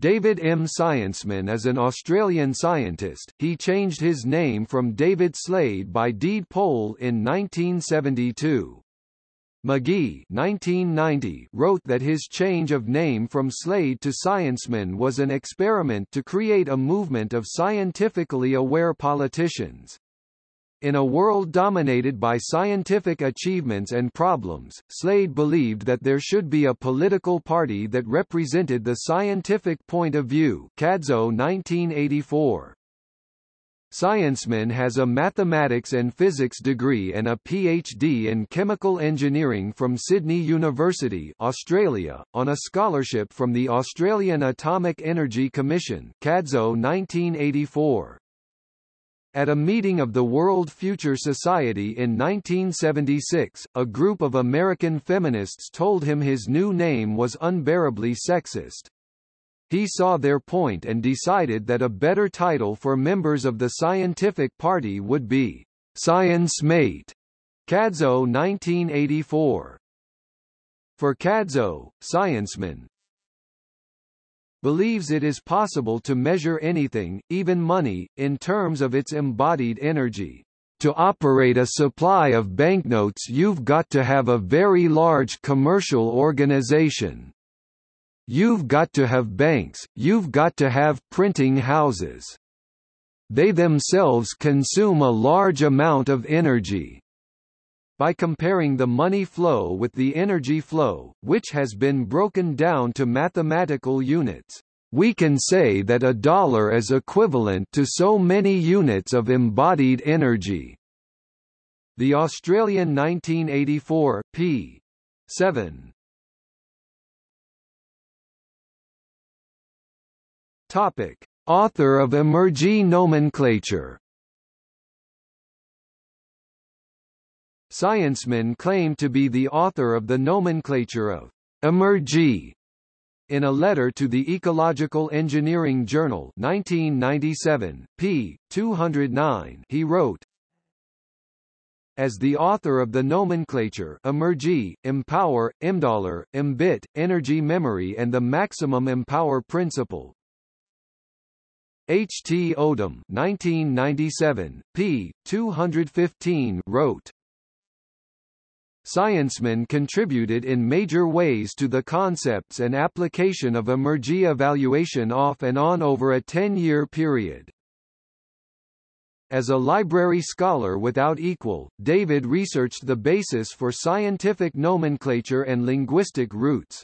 David M. Scienceman is an Australian scientist. He changed his name from David Slade by deed poll in 1972. McGee 1990 wrote that his change of name from Slade to Scienceman was an experiment to create a movement of scientifically aware politicians. In a world dominated by scientific achievements and problems, Slade believed that there should be a political party that represented the scientific point of view Cadzo 1984. Scienceman has a mathematics and physics degree and a PhD in chemical engineering from Sydney University, Australia, on a scholarship from the Australian Atomic Energy Commission Cadzo 1984. At a meeting of the World Future Society in 1976, a group of American feminists told him his new name was unbearably sexist. He saw their point and decided that a better title for members of the scientific party would be Science Mate. Cadzo 1984. For Cadzo, Scienceman, believes it is possible to measure anything, even money, in terms of its embodied energy. To operate a supply of banknotes you've got to have a very large commercial organization. You've got to have banks, you've got to have printing houses. They themselves consume a large amount of energy by comparing the money flow with the energy flow, which has been broken down to mathematical units. We can say that a dollar is equivalent to so many units of embodied energy. The Australian 1984 p. 7. Topic: Author of Emergy nomenclature Scienceman claimed to be the author of the nomenclature of emergy in a letter to the Ecological Engineering Journal 1997, p. 209 he wrote, as the author of the nomenclature Emergy, Empower, Emdollar, Embit, Energy Memory and the Maximum Empower Principle. H. T. Odum 1997, p. 215 wrote, Scienceman contributed in major ways to the concepts and application of emergy evaluation off and on over a 10-year period. As a library scholar without equal, David researched the basis for scientific nomenclature and linguistic roots.